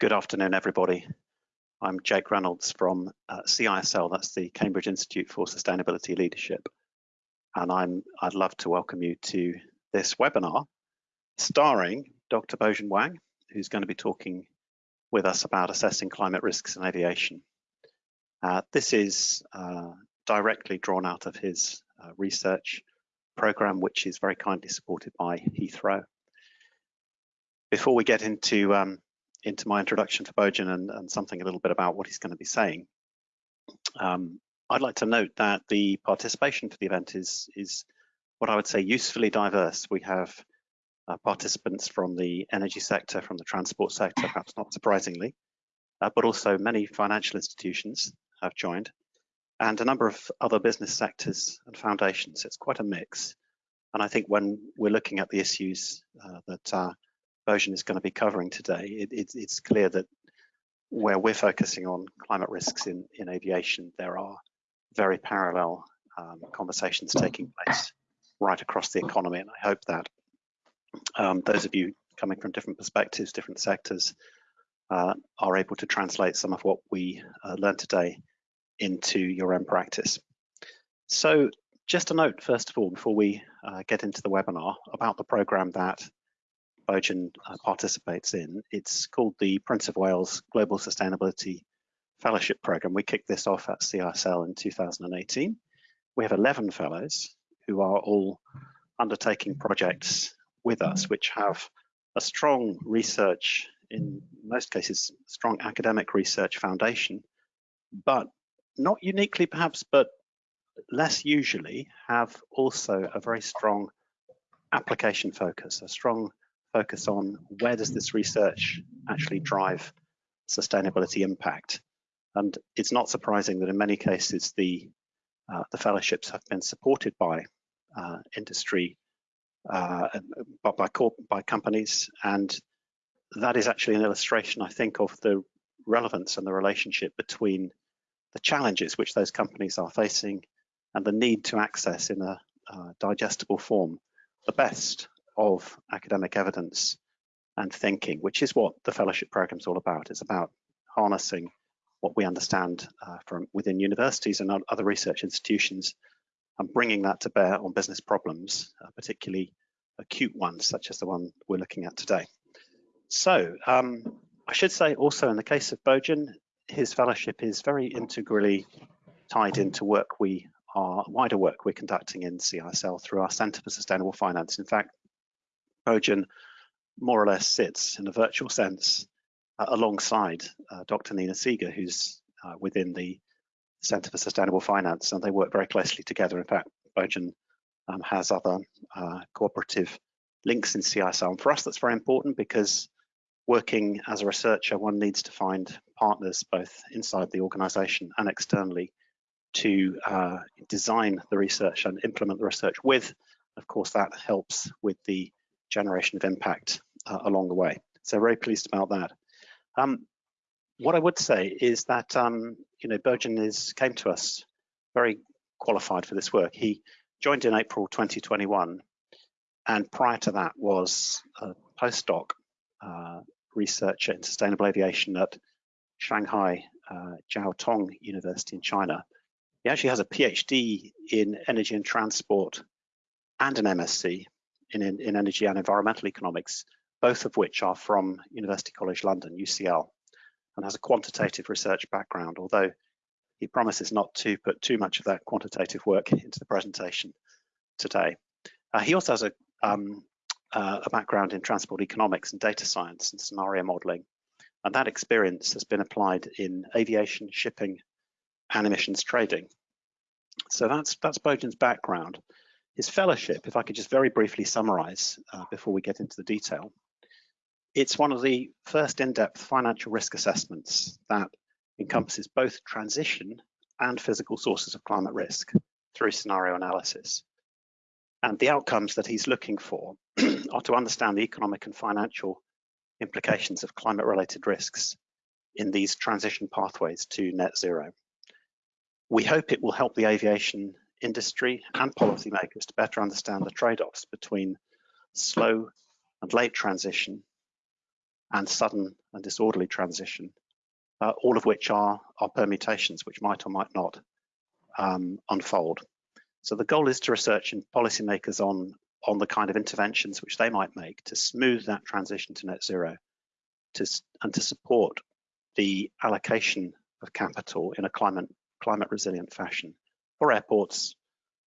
Good afternoon, everybody. I'm Jake Reynolds from uh, CISL, that's the Cambridge Institute for Sustainability Leadership. And I'm, I'd love to welcome you to this webinar starring Dr. Bojan Wang, who's going to be talking with us about assessing climate risks in aviation. Uh, this is uh, directly drawn out of his uh, research program, which is very kindly supported by Heathrow. Before we get into um, into my introduction to Bojan and, and, something a little bit about what he's going to be saying, um, I'd like to note that the participation for the event is, is what I would say usefully diverse. We have uh, participants from the energy sector, from the transport sector, perhaps not surprisingly, uh, but also many financial institutions have joined and a number of other business sectors and foundations. It's quite a mix. And I think when we're looking at the issues uh, that Bojan is going to be covering today, it, it, it's clear that where we're focusing on climate risks in, in aviation, there are very parallel um, conversations taking place right across the economy. And I hope that um, those of you coming from different perspectives, different sectors, uh, are able to translate some of what we uh, learned today into your own practice. So just a note, first of all, before we uh, get into the webinar about the program that Bojan uh, participates in. It's called the Prince of Wales Global Sustainability Fellowship Program. We kicked this off at CISL in 2018. We have 11 fellows who are all undertaking projects with us, which have a strong research, in most cases, strong academic research foundation, but not uniquely perhaps, but less usually have also a very strong application focus, a strong focus on where does this research actually drive sustainability impact. And it's not surprising that in many cases the uh, the fellowships have been supported by uh, industry, uh, by by companies, and that is actually an illustration, I think, of the relevance and the relationship between the challenges which those companies are facing and the need to access in a uh, digestible form the best of academic evidence and thinking, which is what the fellowship program is all about. It's about harnessing what we understand uh, from within universities and other research institutions and bringing that to bear on business problems, uh, particularly acute ones such as the one we're looking at today. So um, I should say also in the case of Bojan, his fellowship is very integrally tied into work we are, wider work we're conducting in CISL through our Centre for Sustainable Finance. In fact, Bojan more or less sits in a virtual sense uh, alongside uh, Dr. Nina Seega, who's uh, within the Center for Sustainable Finance, and they work very closely together. In fact, Bojan um, has other uh, cooperative links in CISL. And for us, that's very important because working as a researcher, one needs to find partners both inside the organization and externally to uh, design the research and implement the research with. Of course, that helps with the generation of impact uh, along the way. So very pleased about that. Um, what I would say is that um, you know Bojan is came to us very qualified for this work. He joined in April 2021, and prior to that was a postdoc uh, researcher in sustainable aviation at Shanghai uh, Jiao Tong University in China. He actually has a PhD in energy and transport and an MSc in, in energy and environmental economics, both of which are from University College London, UCL, and has a quantitative research background, although he promises not to put too much of that quantitative work into the presentation today. Uh, he also has a, um, uh, a background in transport economics and data science and scenario modeling, and that experience has been applied in aviation, shipping, and emissions trading. So that's that's Bojan's background. His fellowship, if I could just very briefly summarize uh, before we get into the detail, it's one of the first in-depth financial risk assessments that encompasses both transition and physical sources of climate risk through scenario analysis. And the outcomes that he's looking for are to understand the economic and financial implications of climate related risks in these transition pathways to net zero. We hope it will help the aviation industry and policymakers to better understand the trade-offs between slow and late transition and sudden and disorderly transition, uh, all of which are, are permutations which might or might not um, unfold. So the goal is to research in policymakers on, on the kind of interventions which they might make to smooth that transition to net zero to, and to support the allocation of capital in a climate, climate resilient fashion for airports,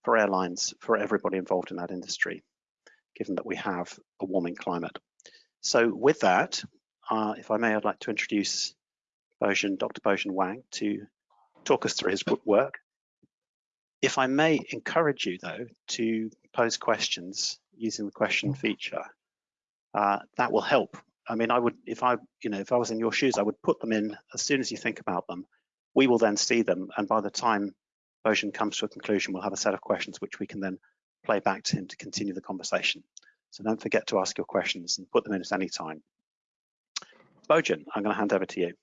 for airlines, for everybody involved in that industry, given that we have a warming climate. So with that, uh, if I may, I'd like to introduce Bojan, Dr. Bojan Wang to talk us through his work. If I may encourage you though to pose questions using the question feature, uh, that will help. I mean, I would, if I, you know, if I was in your shoes, I would put them in as soon as you think about them. We will then see them, and by the time Bojan comes to a conclusion, we'll have a set of questions which we can then play back to him to continue the conversation. So don't forget to ask your questions and put them in at any time. Bojan, I'm going to hand over to you.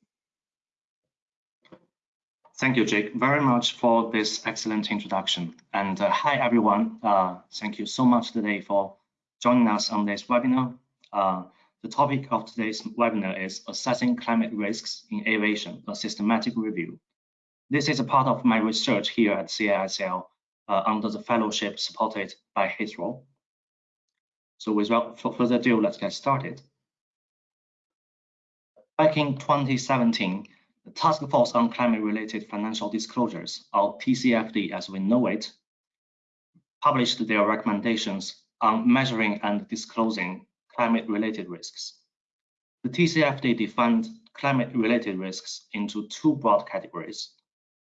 Thank you, Jake, very much for this excellent introduction. And uh, hi, everyone. Uh, thank you so much today for joining us on this webinar. Uh, the topic of today's webinar is Assessing Climate Risks in Aviation, a Systematic Review. This is a part of my research here at CISL uh, under the fellowship supported by Heathrow. So without further ado, let's get started. Back in 2017, the Task Force on Climate-Related Financial Disclosures, or TCFD as we know it, published their recommendations on measuring and disclosing climate-related risks. The TCFD defined climate-related risks into two broad categories.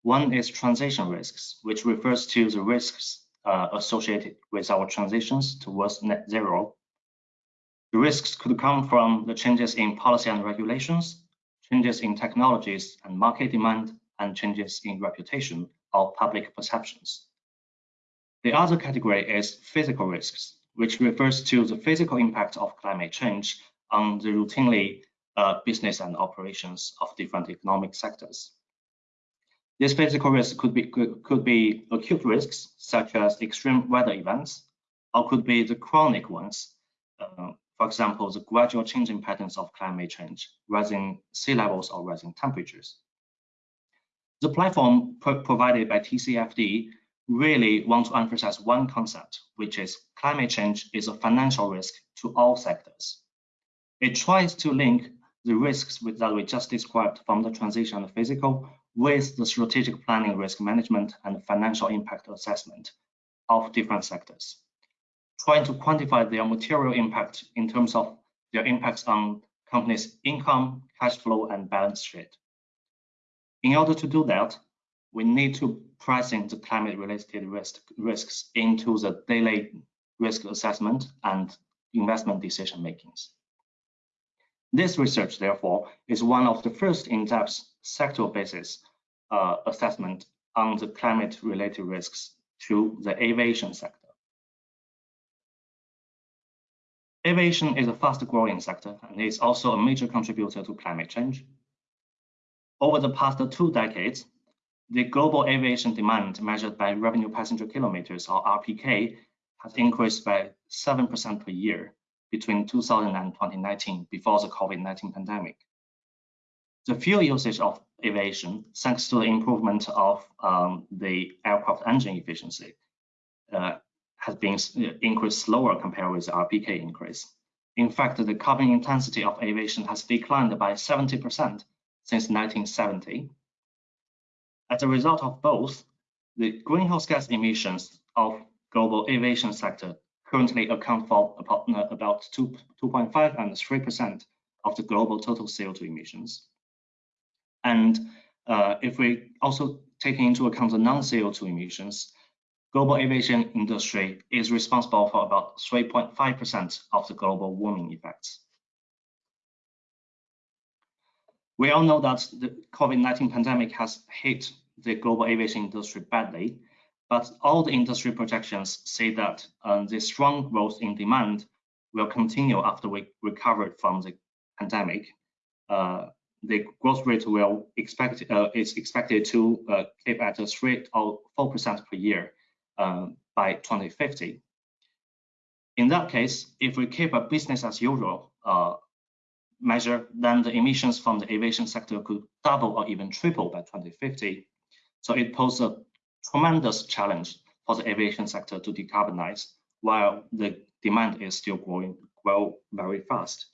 One is transition risks, which refers to the risks uh, associated with our transitions towards net zero. The risks could come from the changes in policy and regulations, changes in technologies and market demand, and changes in reputation or public perceptions. The other category is physical risks, which refers to the physical impact of climate change on the routinely uh, business and operations of different economic sectors. These physical risks could be, could, could be acute risks, such as extreme weather events, or could be the chronic ones, uh, for example, the gradual changing patterns of climate change, rising sea levels or rising temperatures. The platform pro provided by TCFD really want to emphasize one concept, which is climate change is a financial risk to all sectors. It tries to link the risks that we just described from the transition and the physical with the strategic planning, risk management, and financial impact assessment of different sectors, trying to quantify their material impact in terms of their impacts on companies' income, cash flow, and balance sheet. In order to do that, we need to pricing the climate-related risk, risks into the daily risk assessment and investment decision makings. This research, therefore, is one of the first in-depth sector-basis uh, assessment on the climate-related risks to the aviation sector. Aviation is a fast-growing sector and is also a major contributor to climate change. Over the past two decades, the global aviation demand measured by revenue passenger kilometers or RPK has increased by 7% per year between 2000 and 2019 before the COVID-19 pandemic. The fuel usage of aviation, thanks to the improvement of um, the aircraft engine efficiency, uh, has been uh, increased slower compared with the RPK increase. In fact, the carbon intensity of aviation has declined by 70% since 1970. As a result of both, the greenhouse gas emissions of global aviation sector currently account for about, uh, about 2.5 and 3% of the global total CO2 emissions. And uh, if we also take into account the non-CO2 emissions, global aviation industry is responsible for about 3.5% of the global warming effects. We all know that the COVID-19 pandemic has hit the global aviation industry badly, but all the industry projections say that uh, the strong growth in demand will continue after we recovered from the pandemic. Uh, the growth rate will expect uh, is expected to uh, keep at a rate of four percent per year um, by 2050. In that case, if we keep a business as usual, uh, measure, then the emissions from the aviation sector could double or even triple by 2050. So it poses a tremendous challenge for the aviation sector to decarbonize while the demand is still growing well very fast.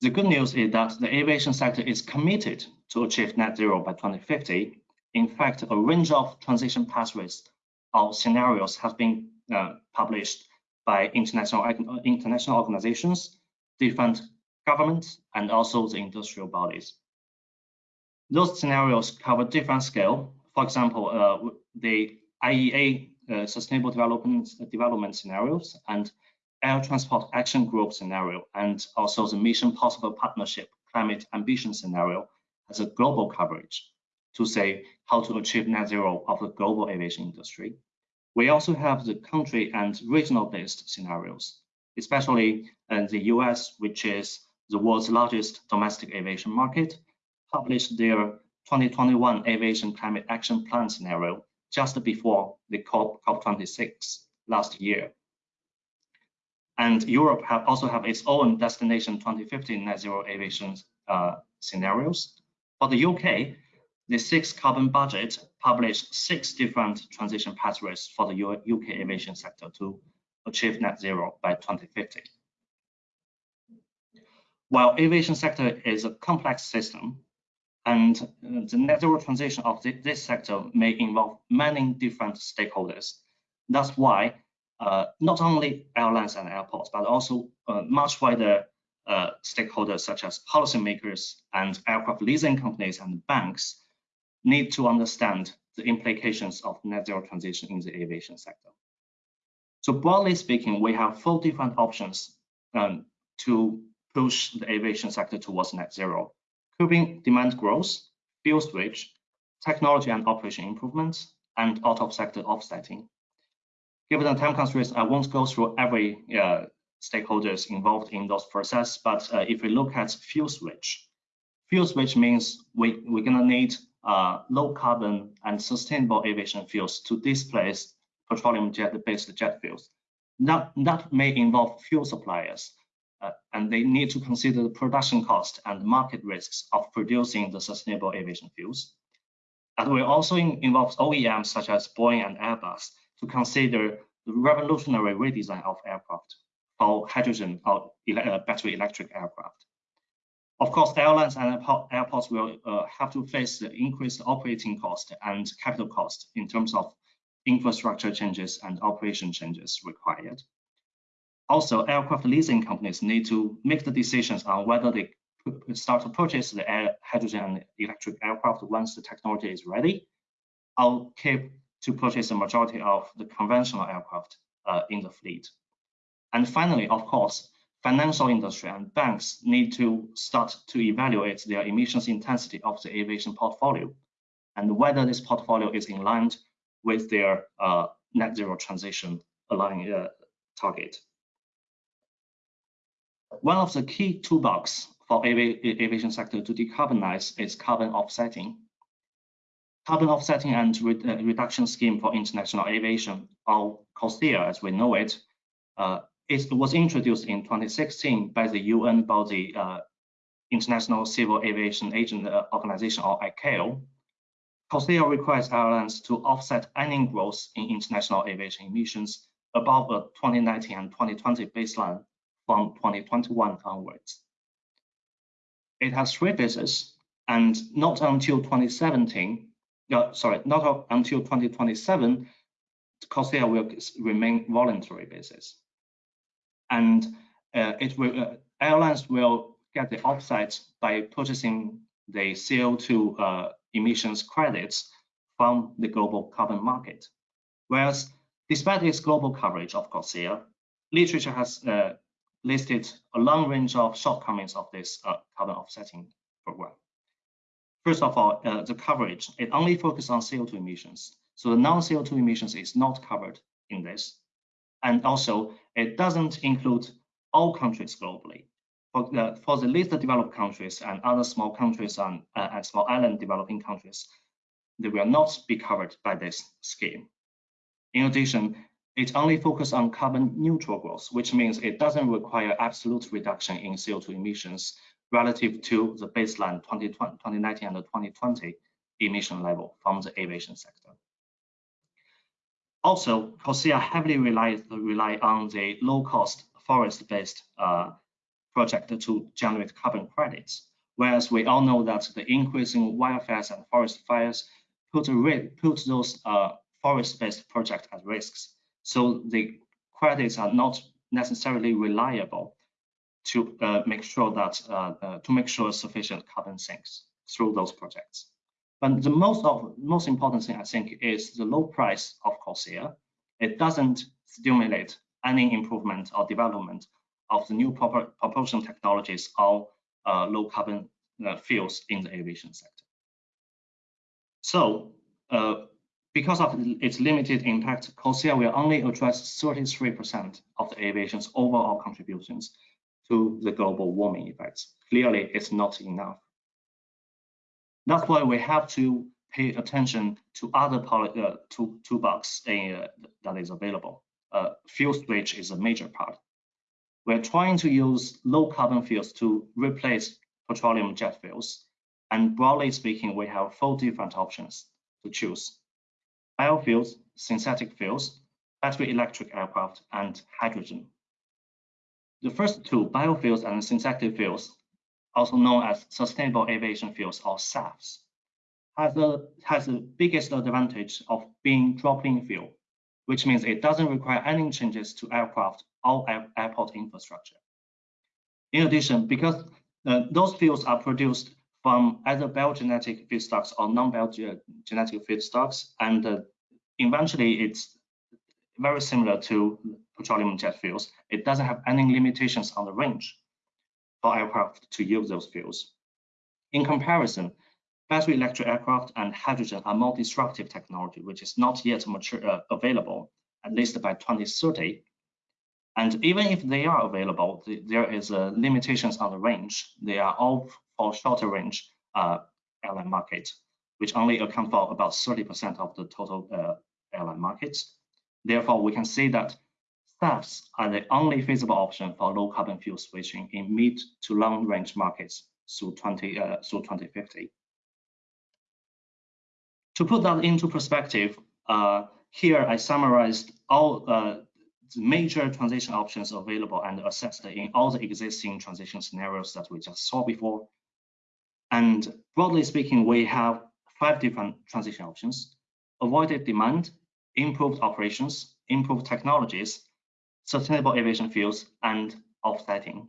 The good news is that the aviation sector is committed to achieve net zero by 2050. In fact, a range of transition pathways or scenarios have been uh, published by international, international organizations, different governments, and also the industrial bodies. Those scenarios cover different scale. For example, uh, the IEA uh, Sustainable Development, Development Scenarios and Air Transport Action Group scenario, and also the Mission Possible Partnership Climate Ambition scenario as a global coverage to say how to achieve net zero of the global aviation industry. We also have the country and regional based scenarios, especially in the US, which is the world's largest domestic aviation market, published their 2021 Aviation Climate Action Plan scenario just before the COP, COP26 last year. And Europe have also have its own destination 2050 net zero aviation uh, scenarios. For the UK, the six carbon budget published six different transition pathways for the UK aviation sector to achieve net zero by 2050. While aviation sector is a complex system, and uh, the net zero transition of this sector may involve many different stakeholders. That's why uh, not only airlines and airports, but also uh, much wider uh, stakeholders such as policymakers and aircraft leasing companies and banks need to understand the implications of net zero transition in the aviation sector. So broadly speaking, we have four different options um, to push the aviation sector towards net zero. Curbing demand growth, fuel switch, technology and operation improvements, and out-of-sector offsetting. Given the time constraints, I won't go through every uh, stakeholders involved in those process, but uh, if we look at fuel switch, fuel switch means we, we're gonna need uh, low carbon and sustainable aviation fuels to displace petroleum jet-based jet fuels. That, that may involve fuel suppliers, uh, and they need to consider the production cost and market risks of producing the sustainable aviation fuels. And will also in, involve OEMs such as Boeing and Airbus to consider the revolutionary redesign of aircraft for hydrogen or ele uh, battery electric aircraft. Of course, airlines and airports will uh, have to face the increased operating cost and capital cost in terms of infrastructure changes and operation changes required. Also, aircraft leasing companies need to make the decisions on whether they start to purchase the air, hydrogen and electric aircraft once the technology is ready, or keep to purchase the majority of the conventional aircraft uh, in the fleet. And finally, of course, financial industry and banks need to start to evaluate their emissions intensity of the aviation portfolio and whether this portfolio is in line with their uh, net zero transition aligning uh, target. One of the key toolbox for aviation sector to decarbonize is carbon offsetting. Carbon offsetting and uh, reduction scheme for international aviation, or CORSIA as we know it, uh, it was introduced in 2016 by the UN body uh, International Civil Aviation Agent uh, Organization or ICAO. CORSIA requires airlines to offset any growth in international aviation emissions above the 2019 and 2020 baseline from 2021 onwards. It has three phases, and not until 2017, uh, sorry, not until 2027, CORSIA will remain voluntary basis and uh, it will uh, airlines will get the offset by purchasing the CO2 uh, emissions credits from the global carbon market. Whereas, despite its global coverage of CORSIA, literature has uh, listed a long range of shortcomings of this uh, carbon offsetting program. First of all, uh, the coverage, it only focuses on CO2 emissions. So the non-CO2 emissions is not covered in this. And also, it doesn't include all countries globally. For the, for the least developed countries and other small countries and, uh, and small island developing countries, they will not be covered by this scheme. In addition, it only focuses on carbon neutral growth, which means it doesn't require absolute reduction in CO2 emissions relative to the baseline 2019 and 2020 emission level from the aviation sector. Also, CORSIA heavily relies rely on the low-cost forest-based uh, project to generate carbon credits. Whereas we all know that the increasing wildfires and forest fires put, put those uh, forest-based projects at risks. So the credits are not necessarily reliable to uh, make sure that uh, uh, to make sure sufficient carbon sinks through those projects. But the most of most important thing I think is the low price of CORSIA. It doesn't stimulate any improvement or development of the new propulsion technologies or uh, low carbon uh, fuels in the aviation sector. So uh, because of its limited impact, CORSIA will only address 33% of the aviation's overall contributions to the global warming effects. Clearly, it's not enough. That's why we have to pay attention to other uh, toolbox uh, that is available. Uh, fuel switch is a major part. We're trying to use low carbon fuels to replace petroleum jet fuels. And broadly speaking, we have four different options to choose. Biofuels, synthetic fuels, battery electric aircraft, and hydrogen. The first two, biofuels and synthetic fuels, also known as sustainable aviation fuels or SAFs, has the, has the biggest advantage of being drop-in fuel, which means it doesn't require any changes to aircraft or air, airport infrastructure. In addition, because uh, those fuels are produced from either biogenetic feedstocks or non-biogenetic feedstocks, and uh, eventually it's very similar to petroleum jet fuels. It doesn't have any limitations on the range for aircraft to use those fuels. In comparison, battery electric aircraft and hydrogen are more disruptive technology, which is not yet mature, uh, available, at least by 2030. And even if they are available, the, there is uh, limitations on the range. They are all for shorter range uh, airline market, which only account for about 30% of the total uh, airline markets. Therefore, we can say that SAFs are the only feasible option for low carbon fuel switching in mid to long range markets through, 20, uh, through 2050. To put that into perspective, uh, here I summarized all uh, the major transition options available and assessed in all the existing transition scenarios that we just saw before. And broadly speaking, we have five different transition options, avoided demand, improved operations, improved technologies, sustainable aviation fuels, and offsetting.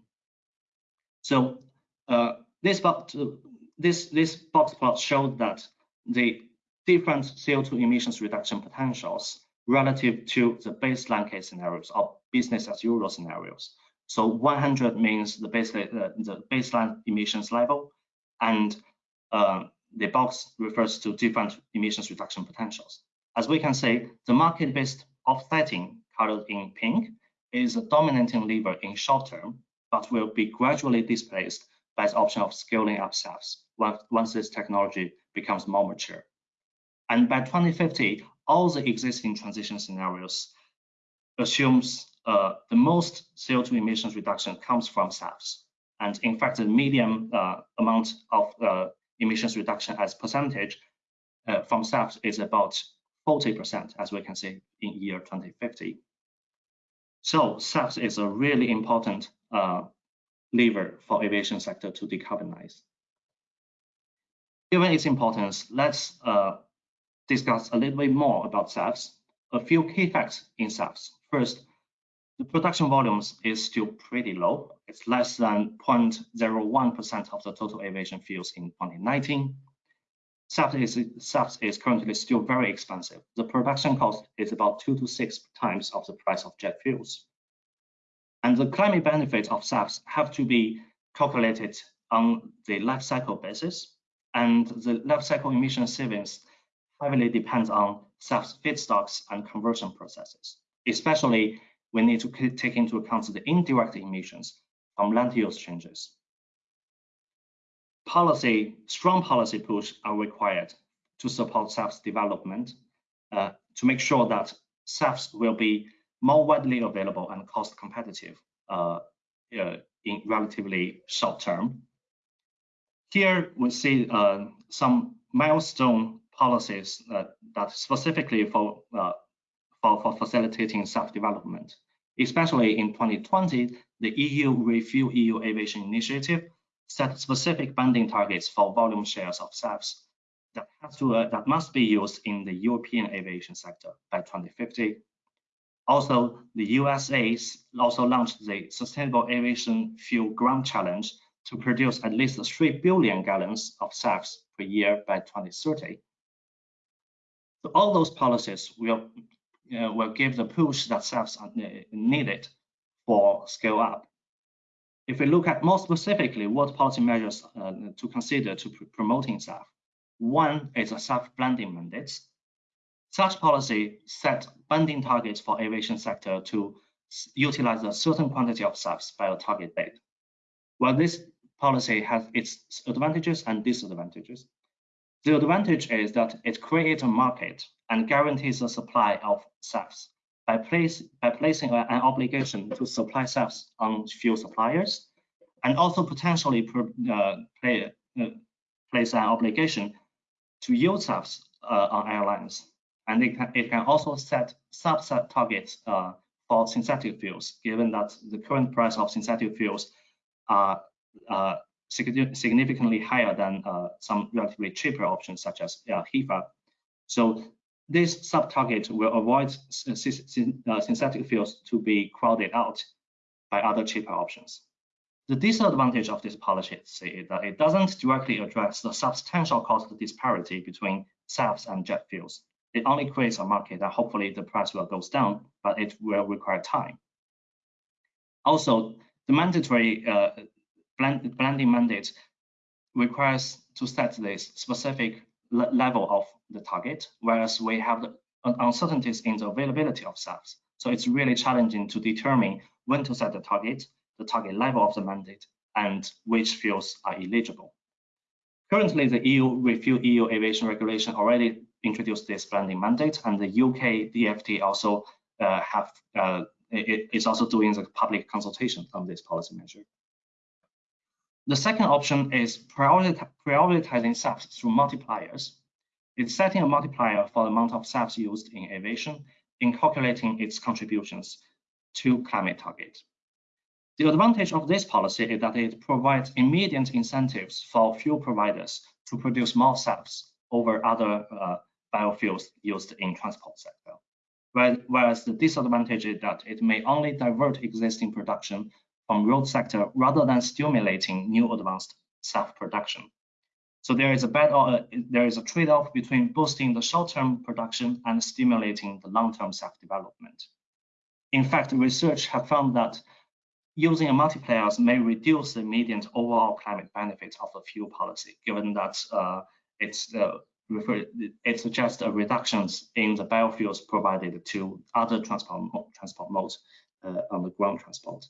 So uh, this, box, this, this box plot showed that the different CO2 emissions reduction potentials relative to the baseline case scenarios or business as usual scenarios. So 100 means the baseline, uh, the baseline emissions level, and uh, the box refers to different emissions reduction potentials. As we can see, the market-based offsetting colored in pink is a dominating lever in short term, but will be gradually displaced by the option of scaling up SAFs once this technology becomes more mature. And by 2050, all the existing transition scenarios assumes uh, the most CO2 emissions reduction comes from SAFs. And in fact, the medium uh, amount of uh, emissions reduction as percentage uh, from SAFs is about 40%, as we can see in year 2050. So SAFs is a really important uh, lever for aviation sector to decarbonize. Given its importance, let's uh, discuss a little bit more about SAFs. A few key facts in SAFs. First, the production volumes is still pretty low. It's less than 0.01% of the total aviation fuels in 2019. SAF is, is currently still very expensive. The production cost is about two to six times of the price of jet fuels. And the climate benefits of SAFs have to be calculated on the life cycle basis. And the life cycle emission savings heavily depends on SAF's feedstocks and conversion processes. Especially, we need to take into account the indirect emissions from land use changes policy, strong policy push are required to support SAF's development uh, to make sure that SAFs will be more widely available and cost competitive uh, uh, in relatively short term. Here we see uh, some milestone policies that specifically for, for, for facilitating SAF-development. Especially in 2020, the EU Refuel EU Aviation Initiative set specific binding targets for volume shares of SAFs that, has to, uh, that must be used in the European aviation sector by 2050. Also, the USA also launched the Sustainable Aviation Fuel Grand Challenge to produce at least 3 billion gallons of SAFs per year by 2030. So all those policies will, uh, will give the push that SAFs are needed for scale up. If we look at more specifically what policy measures uh, to consider to pr promoting SAF, one is a SAF blending mandates. Such policy set banding targets for aviation sector to utilize a certain quantity of SAFs by a target date. While this policy has its advantages and disadvantages, the advantage is that it creates a market and guarantees a supply of SAFs by, place, by placing an obligation to supply SAFs on fuel suppliers and also potentially uh, play, uh, place an obligation to use SAFs uh, on airlines. And it can, it can also set subset targets uh, for synthetic fuels, given that the current price of synthetic fuels are uh, significantly higher than uh, some relatively cheaper options such as HEFA. So this sub-target will avoid uh, synthetic fuels to be crowded out by other cheaper options. The disadvantage of this policy is that it doesn't directly address the substantial cost disparity between SAFs and jet fuels. It only creates a market that hopefully the price will goes down, but it will require time. Also, the mandatory uh, blend, blending mandate requires to set this specific le level of the target, whereas we have uncertainties in the availability of SAFs. So it's really challenging to determine when to set the target the target level of the mandate, and which fuels are eligible. Currently, the EU Refuel EU Aviation Regulation already introduced this blending mandate, and the UK DFT also uh, have uh, it is also doing the public consultation on this policy measure. The second option is prioritizing SAFs through multipliers. It's setting a multiplier for the amount of SAFs used in aviation in calculating its contributions to climate target. The advantage of this policy is that it provides immediate incentives for fuel providers to produce more SAFs over other uh, biofuels used in transport sector. Whereas the disadvantage is that it may only divert existing production from road sector rather than stimulating new advanced SAF-production. So there is a bad, uh, there is a trade-off between boosting the short-term production and stimulating the long-term SAF-development. In fact, research have found that using a multipliers may reduce the immediate overall climate benefits of the fuel policy, given that uh, it's uh, it suggests a reductions in the biofuels provided to other transport transport modes uh, on the ground transport.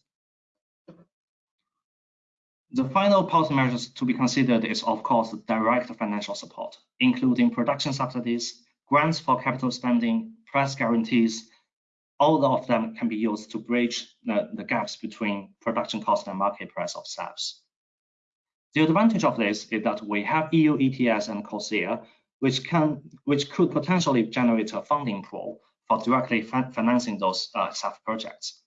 The final policy measures to be considered is, of course, direct financial support, including production subsidies, grants for capital spending, price guarantees, all of them can be used to bridge the, the gaps between production cost and market price of SAFs. The advantage of this is that we have EU ETS and CORSIA, which can which could potentially generate a funding pool for directly financing those uh, SAF projects.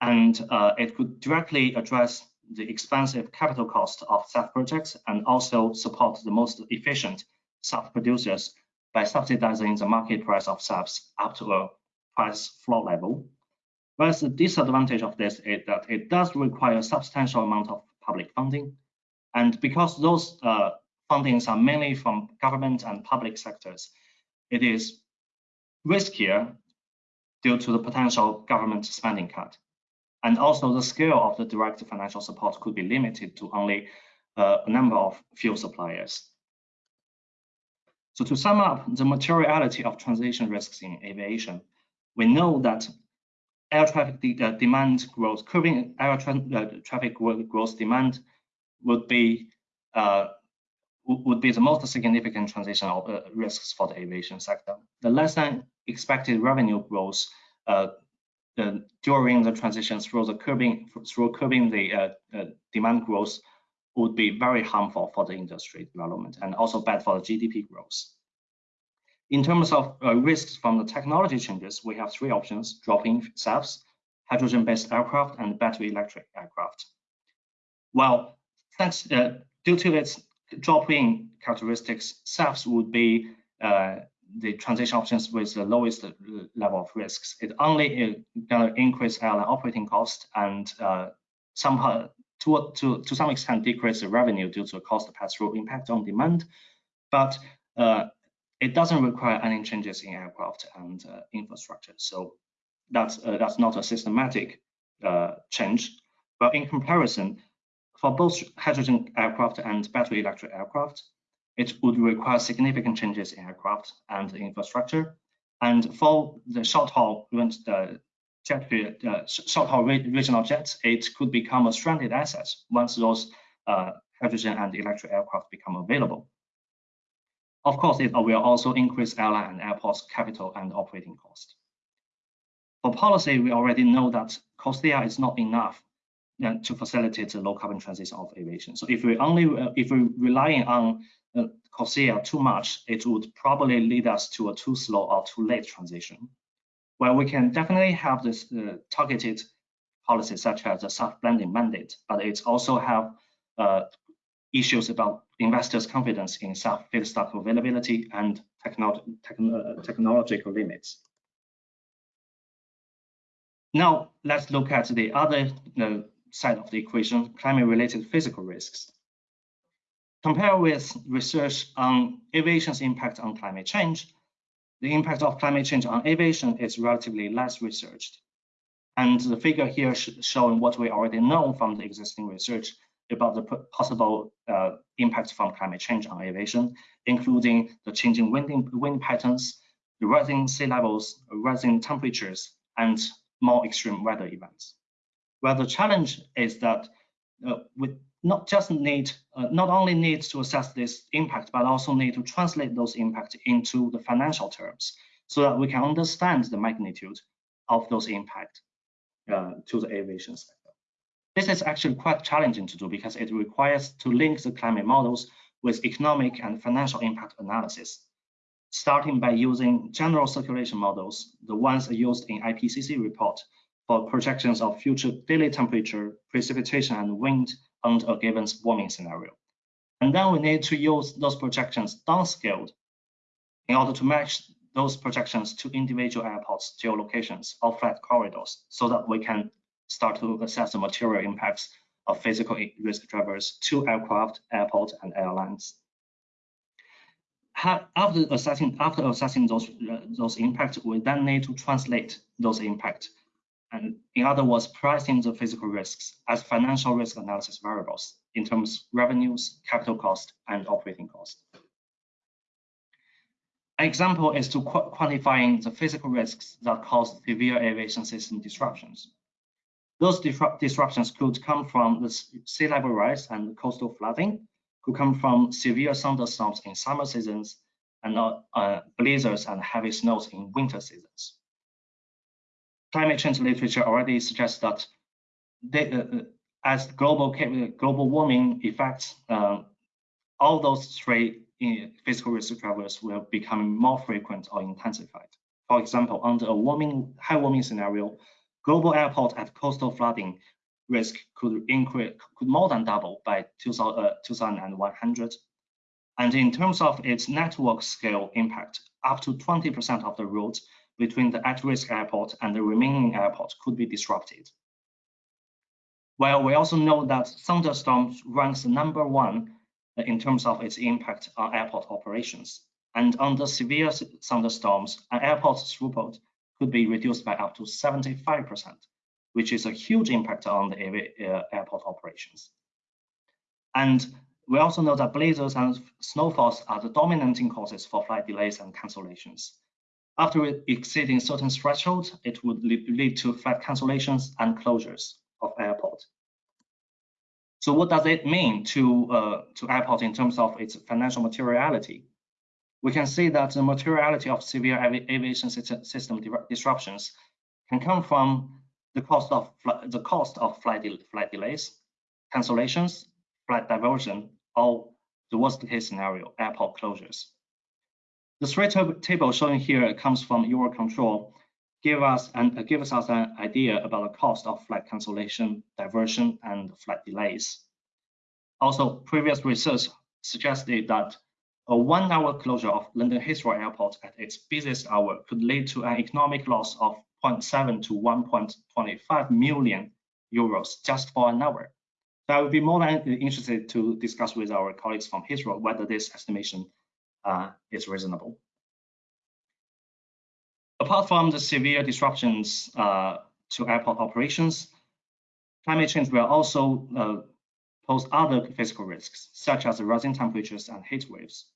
And uh, it could directly address the expensive capital cost of SAF projects and also support the most efficient SAF producers by subsidizing the market price of SAFs up to a price floor level. Whereas the disadvantage of this is that it does require a substantial amount of public funding. And because those uh, fundings are mainly from government and public sectors, it is riskier due to the potential government spending cut. And also the scale of the direct financial support could be limited to only uh, a number of fuel suppliers. So to sum up the materiality of transition risks in aviation, we know that air traffic de uh, demand growth, curbing air tra uh, traffic growth demand would be uh, would be the most significant transition of, uh, risks for the aviation sector. The less than expected revenue growth uh, during the transition through the curbing through curbing the uh, uh, demand growth would be very harmful for the industry development and also bad for the GDP growth. In terms of uh, risks from the technology changes, we have three options, drop-in SAFs, hydrogen-based aircraft, and battery electric aircraft. Well, thanks uh, due to its drop-in characteristics, SAFs would be uh, the transition options with the lowest level of risks. It only gonna increase airline operating cost and uh, somehow to, to, to some extent decrease the revenue due to cost pass-through impact on demand, but uh, it doesn't require any changes in aircraft and uh, infrastructure. So that's uh, that's not a systematic uh, change. But in comparison, for both hydrogen aircraft and battery electric aircraft, it would require significant changes in aircraft and infrastructure. And for the short-haul uh, jet, uh, short-haul regional jets, it could become a stranded asset once those uh, hydrogen and electric aircraft become available. Of course, it will also increase airline and airports capital and operating cost. For policy, we already know that CORSIA is not enough uh, to facilitate the low carbon transition of aviation. So if we only uh, if we relying on uh, too much, it would probably lead us to a too slow or too late transition. Well, we can definitely have this uh, targeted policies such as the SAF blending mandate, but it also have uh, issues about investors' confidence in SAF feedstock availability and technolo techn technological limits. Now, let's look at the other uh, side of the equation, climate-related physical risks. Compared with research on aviation's impact on climate change, the impact of climate change on aviation is relatively less researched. And the figure here sh showing what we already know from the existing research about the possible uh, impacts from climate change on aviation, including the changing wind, wind patterns, the rising sea levels, rising temperatures, and more extreme weather events. Well, the challenge is that uh, we not just need, uh, not only need to assess this impact, but also need to translate those impacts into the financial terms so that we can understand the magnitude of those impacts uh, to the aviation sector. This is actually quite challenging to do because it requires to link the climate models with economic and financial impact analysis, starting by using general circulation models, the ones used in IPCC report for projections of future daily temperature, precipitation, and wind under a given warming scenario. And then we need to use those projections downscaled in order to match those projections to individual airports, geolocations, or flight corridors so that we can start to assess the material impacts of physical risk drivers to aircraft, airports, and airlines. After assessing, after assessing those, uh, those impacts, we then need to translate those impacts and in other words, pricing the physical risks as financial risk analysis variables in terms of revenues, capital cost, and operating cost. An example is to qu quantifying the physical risks that cause severe aviation system disruptions. Those disruptions could come from the sea level rise and coastal flooding, could come from severe thunderstorms in summer seasons, and uh, uh, blizzards and heavy snows in winter seasons. Climate change literature already suggests that they, uh, uh as global global warming effects, uh, all those three uh, physical risk drivers will become more frequent or intensified. For example, under a warming, high warming scenario, global airport at coastal flooding risk could increase, could more than double by 2000, uh, 2100. And in terms of its network scale impact, up to 20% of the routes between the at-risk airport and the remaining airport could be disrupted. While we also know that thunderstorms ranks number one in terms of its impact on airport operations. And under severe thunderstorms, an airport's throughput could be reduced by up to 75%, which is a huge impact on the uh, airport operations. And we also know that blizzards and snowfalls are the dominating causes for flight delays and cancellations. After exceeding certain thresholds, it would lead to flight cancellations and closures of airport. So what does it mean to, uh, to airport in terms of its financial materiality? We can see that the materiality of severe avi aviation system disruptions can come from the cost of the cost of flight, de flight delays, cancellations, flight diversion, or the worst case scenario, airport closures. The three table shown here comes from Eurocontrol, give us and uh, gives us an idea about the cost of flight cancellation, diversion, and flight delays. Also, previous research suggested that a one-hour closure of London Heathrow Airport at its busiest hour could lead to an economic loss of 0.7 to 1.25 million euros just for an hour. So I would be more than interested to discuss with our colleagues from Heathrow whether this estimation uh, is reasonable. Apart from the severe disruptions uh, to airport operations, climate change will also uh, pose other physical risks, such as rising temperatures and heat waves.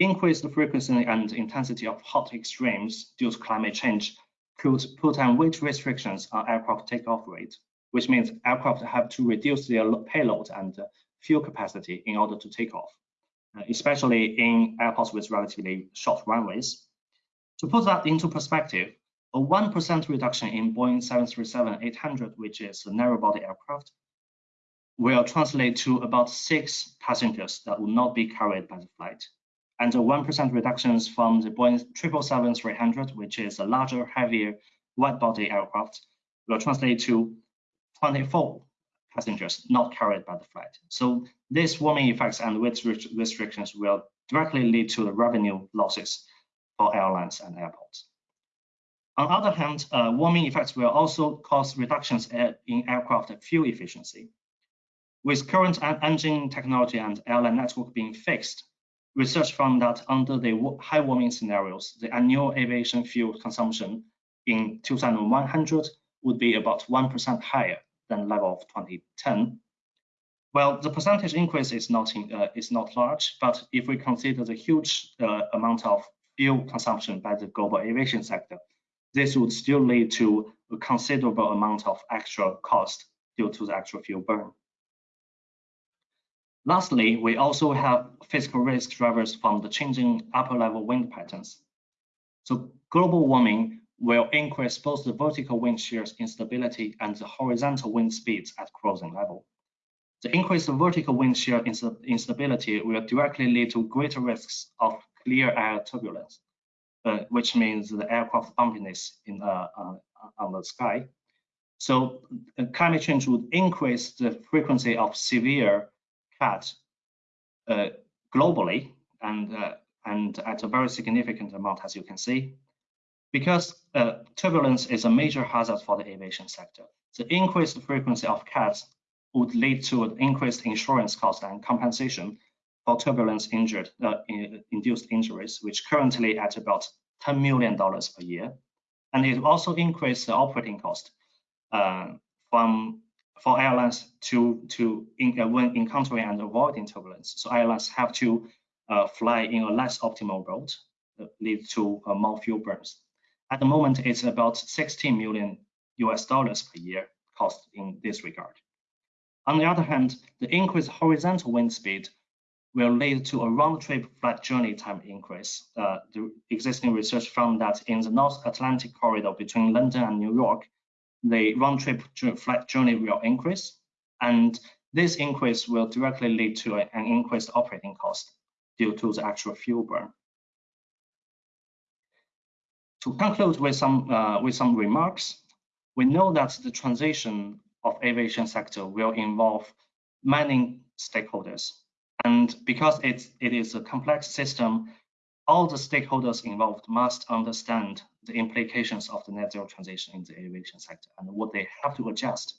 Increased frequency and intensity of hot extremes due to climate change could put on weight restrictions on aircraft takeoff rate, which means aircraft have to reduce their payload and fuel capacity in order to take off, uh, Uh, especially in airports with relatively short runways. To put that into perspective, a 1% reduction in Boeing 737-800, which is a narrow-body aircraft, will translate to about six passengers that will not be carried by the flight. And a 1% reduction from the Boeing 777-300, which is a larger, heavier, wide-body aircraft, will translate to 24 passengers not carried by the flight. So these warming effects and weight restrictions will directly lead to the revenue losses for airlines and airports. On the other hand, uh, warming effects will also cause reductions in aircraft fuel efficiency. With current engine technology and airline network being fixed, research found that under the high warming scenarios, the annual aviation fuel consumption in 2100 would be about 1% higher than level of 2010. Well, the percentage increase is not in, uh, is not large, but if we consider the huge uh, amount of fuel consumption by the global aviation sector, this would still lead to a considerable amount of extra cost due to the actual fuel burn. Lastly, we also have physical risk drivers from the changing upper level wind patterns. So global warming will increase both the vertical wind shear's instability and the horizontal wind speeds at cruising level. The increased vertical wind shear instability will directly lead to greater risks of clear air turbulence, uh, which means the aircraft bumpiness in, uh, uh, on the sky. So uh, climate change would increase the frequency of severe CAT uh, globally and, uh, and at a very significant amount, as you can see. Because turbulence is a major hazard for the aviation sector, the increased frequency of CATs would lead to an increased insurance cost and compensation for turbulence injured, uh, induced injuries, which currently at about $10 million per year. And it also increased the operating cost uh, from for airlines to to in, uh, when encountering and avoiding turbulence. So airlines have to uh, fly in a less optimal route, uh, lead to uh, more fuel burns. At the moment, it's about 16 million US dollars per year cost in this regard. On the other hand, the increased horizontal wind speed will lead to a round-trip flight journey time increase. Uh, the existing research found that in the North Atlantic corridor between London and New York, the round-trip flight journey will increase, and this increase will directly lead to an increased operating cost due to the actual fuel burn. To conclude with some uh, with some remarks, we know that the transition of aviation sector will involve many stakeholders and because it's, it is a complex system, all the stakeholders involved must understand the implications of the net zero transition in the aviation sector and what they have to adjust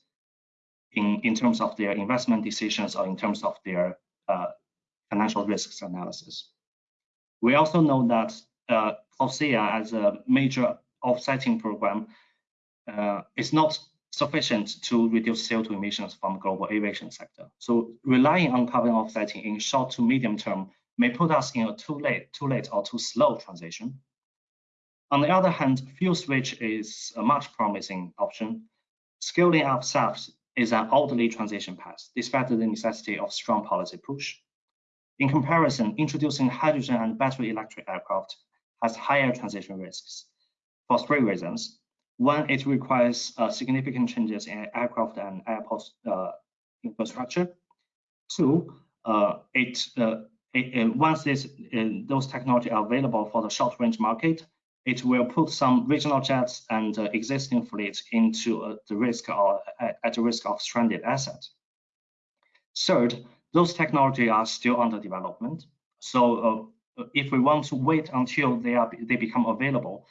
in, in terms of their investment decisions or in terms of their uh, financial risks analysis. We also know that uh, CORSIA as a major offsetting program uh, is not sufficient to reduce CO2 emissions from the global aviation sector. So relying on carbon offsetting in short to medium term may put us in a too late, too late or too slow transition. On the other hand, fuel switch is a much promising option. Scaling up SAFs is an orderly transition path, despite the necessity of strong policy push. In comparison, introducing hydrogen and battery electric aircraft has higher transition risks for three reasons. One, it requires uh, significant changes in aircraft and airport uh, infrastructure. Two, uh, it, uh, it once this, those technology are available for the short range market, it will put some regional jets and uh, existing fleet into uh, the risk or at, the risk of stranded assets. Third, those technology are still under development. So uh, if we want to wait until they are they become available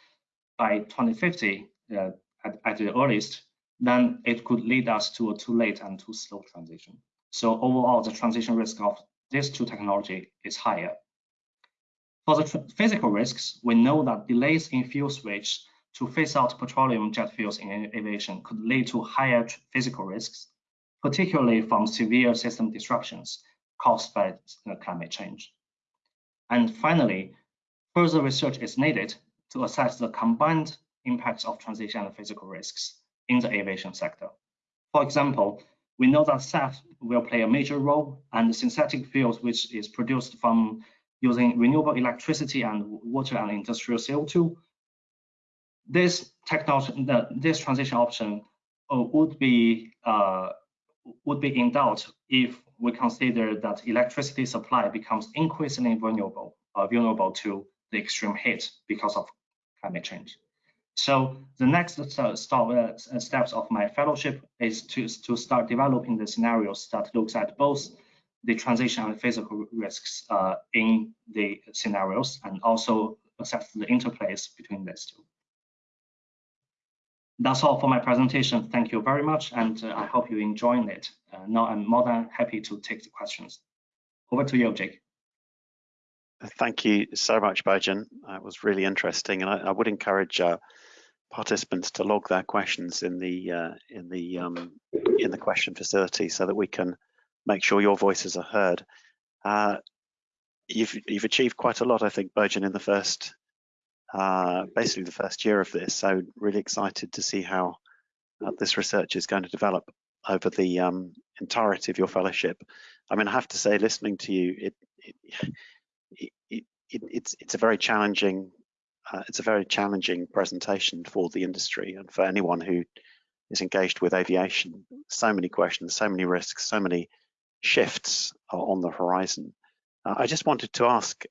by 2050 uh, at, at the earliest, then it could lead us to a too late and too slow transition. So overall, the transition risk of these two technology is higher. For the physical risks, we know that delays in fuel switch to phase out petroleum jet fuels in aviation could lead to higher physical risks, particularly from severe system disruptions caused by climate change. And finally, further research is needed to assess the combined impacts of transition and physical risks in the aviation sector. For example, we know that SAF will play a major role and the synthetic fuels, which is produced from using renewable electricity and water and industrial CO2. This technology, this transition option uh, would be uh, would be in doubt if we consider that electricity supply becomes increasingly vulnerable uh, vulnerable to the extreme heat because of climate change. So the next uh, stop, uh, steps of my fellowship is to, to start developing the scenarios that looks at both the transition and physical risks uh, in the scenarios and also assess the interplays between these two. That's all for my presentation. Thank you very much, and uh, I hope you enjoyed it. Uh, now I'm more than happy to take the questions. Over to you, Jake. Thank you so much, Bojan. It was really interesting, and I, I would encourage uh, participants to log their questions in the uh, in the um, in the question facility so that we can make sure your voices are heard. Uh, you've you've achieved quite a lot, I think, Bojan, in the first uh, basically the first year of this. So really excited to see how uh, this research is going to develop over the um, entirety of your fellowship. I mean, I have to say, listening to you, it, it, it, it it's it's a very challenging uh, it's a very challenging presentation for the industry and for anyone who is engaged with aviation. So many questions, so many risks, so many shifts on the horizon. Uh, I just wanted to ask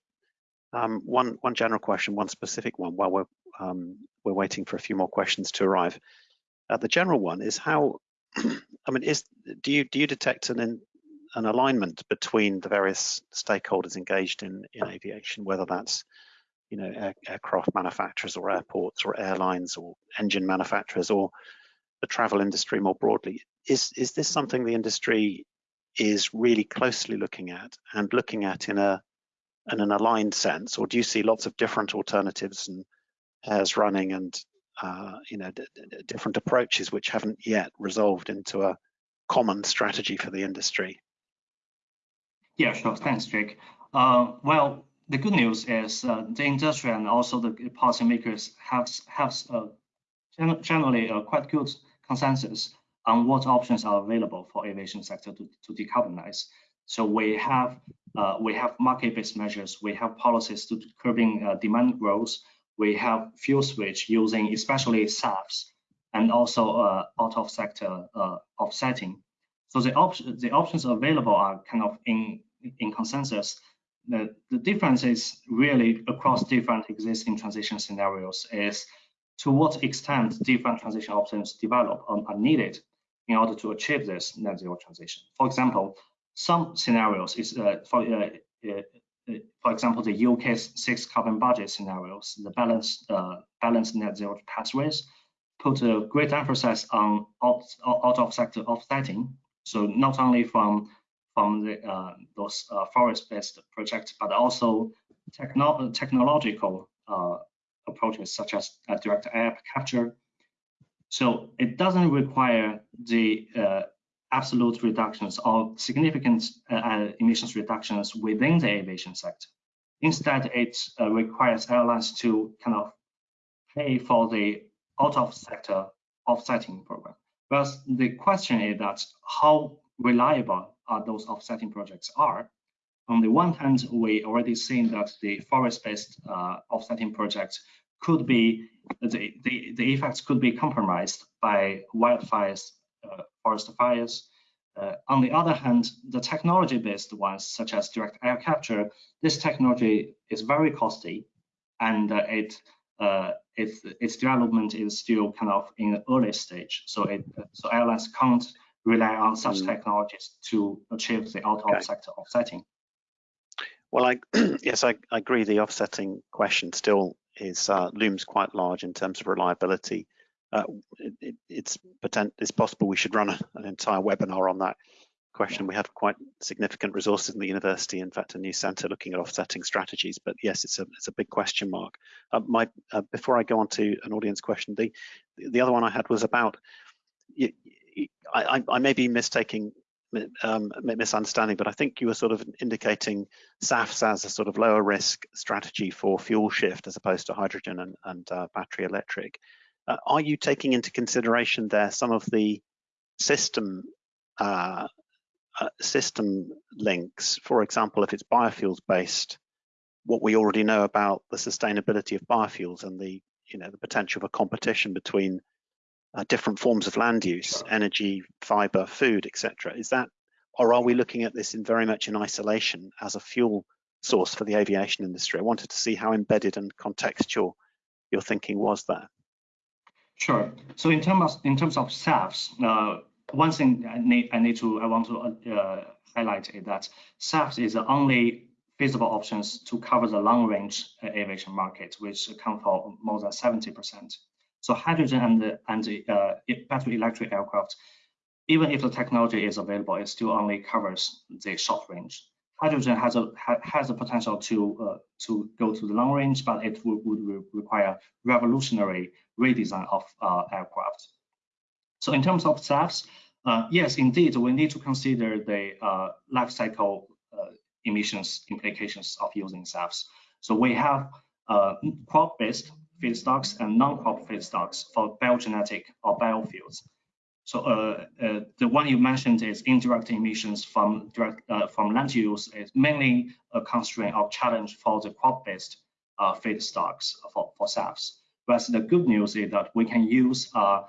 um, one one general question, one specific one, while we're um, we're waiting for a few more questions to arrive. Uh, the general one is how, I mean, is do you do you detect an an alignment between the various stakeholders engaged in in aviation, whether that's you know air, aircraft manufacturers or airports or airlines or engine manufacturers or the travel industry more broadly? Is is this something the industry is really closely looking at and looking at in a in an aligned sense, or do you see lots of different alternatives and pairs running and uh, you know different approaches which haven't yet resolved into a common strategy for the industry? Yeah, sure. Thanks, Jake. Uh, well, the good news is uh, the industry and also the policymakers have have uh, generally a quite good consensus on what options are available for aviation sector to, to decarbonize. So we have uh, we have market-based measures, we have policies to curbing uh, demand growth, we have fuel switch using especially SAFs and also uh, out of sector uh, offsetting. So the options the options available are kind of in in consensus. The, the difference is really across different existing transition scenarios is to what extent different transition options develop um, are needed in order to achieve this net zero transition. For example, some scenarios is uh, for uh, uh, uh for example the UK's six carbon budget scenarios, the balanced uh, balanced net zero pathways put a great emphasis on out, out of sector offsetting. So not only from from the, those forest-based projects, but also techno technological approaches such as direct air capture so it doesn't require the absolute reductions or significant uh, emissions reductions within the aviation sector. Instead, it uh, requires airlines to kind of pay for the out of sector offsetting program. But the question is that how reliable are those offsetting projects are. On the one hand, we already seen that the forest-based uh, offsetting projects could be the, the, the effects could be compromised by wildfires, forest fires. Uh, on the other hand, the technology-based ones, such as direct air capture, this technology is very costly, and uh, it uh, its its development is still kind of in the early stage. So it so airlines can't rely on such mm. technologies to achieve the out of sector offsetting. Well, I yes, I, I, agree. The offsetting question still is uh, looms quite large in terms of reliability. Uh, it, it, it's potent, it's possible we should run a, an entire webinar on that question. We have quite significant resources in the university, in fact, a new centre looking at offsetting strategies. But yes, it's a it's a big question mark. Uh, my uh, before I go on to an audience question, the the other one I had was about. I, I may be mistaking um, misunderstanding, but I think you were sort of indicating SAFs as a sort of lower risk strategy for fuel shift as opposed to hydrogen and, and uh, battery electric. Uh, are you taking into consideration there some of the system uh, uh system links? For example, if it's biofuels based, what we already know about the sustainability of biofuels and the you know the potential for competition between uh, different forms of land use, energy, fiber, food, etc. Is that, or are we looking at this in very much in isolation as a fuel source for the aviation industry? I wanted to see how embedded and contextual your thinking was there. Sure. So in terms of, in terms of SAFs, uh, one thing I need I need to I want to uh, highlight is that SAFs is the only feasible options to cover the long range uh, aviation market, which account for more than 70 percent. So hydrogen and and uh, battery electric aircraft, even if the technology is available, it still only covers the short range. Hydrogen has a ha, has a potential to uh, to go to the long range, but it would, would require revolutionary redesign of uh, aircraft. So in terms of SAFs, uh, yes, indeed, we need to consider the uh, life cycle uh, emissions implications of using SAFs. So we have uh, crop-based feedstocks and non-crop feedstocks for biogenetic or biofuels. So uh, uh, the one you mentioned is indirect emissions from direct uh, from land use is mainly a constraint or challenge for the crop-based uh, feedstocks for, for SAFs. Whereas the good news is that we can use, uh,